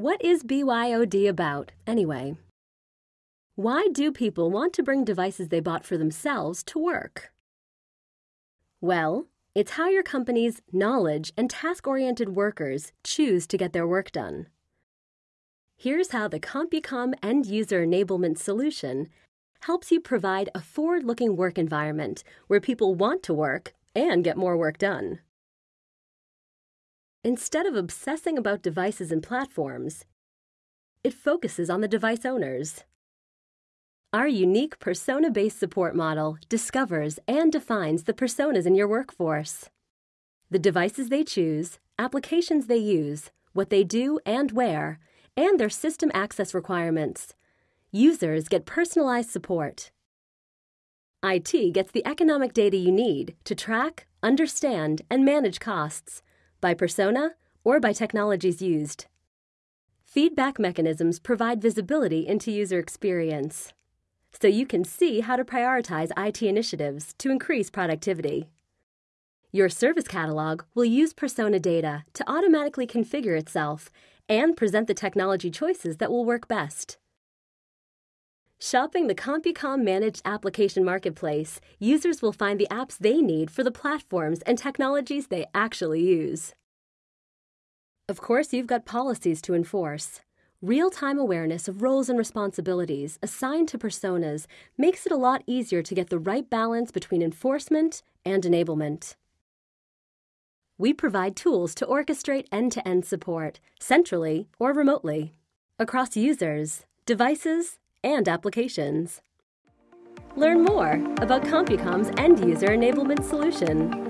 What is BYOD about, anyway? Why do people want to bring devices they bought for themselves to work? Well, it's how your company's knowledge and task oriented workers choose to get their work done. Here's how the CompuCom End User Enablement Solution helps you provide a forward looking work environment where people want to work and get more work done. Instead of obsessing about devices and platforms, it focuses on the device owners. Our unique persona based support model discovers and defines the personas in your workforce. The devices they choose, applications they use, what they do and where, and their system access requirements. Users get personalized support. IT gets the economic data you need to track, understand, and manage costs by persona or by technologies used. Feedback mechanisms provide visibility into user experience, so you can see how to prioritize IT initiatives to increase productivity. Your service catalog will use persona data to automatically configure itself and present the technology choices that will work best. Shopping the CompuCom Managed Application Marketplace, users will find the apps they need for the platforms and technologies they actually use. Of course, you've got policies to enforce. Real time awareness of roles and responsibilities assigned to personas makes it a lot easier to get the right balance between enforcement and enablement. We provide tools to orchestrate end to end support, centrally or remotely, across users, devices, and applications. Learn more about CompuCom's end user enablement solution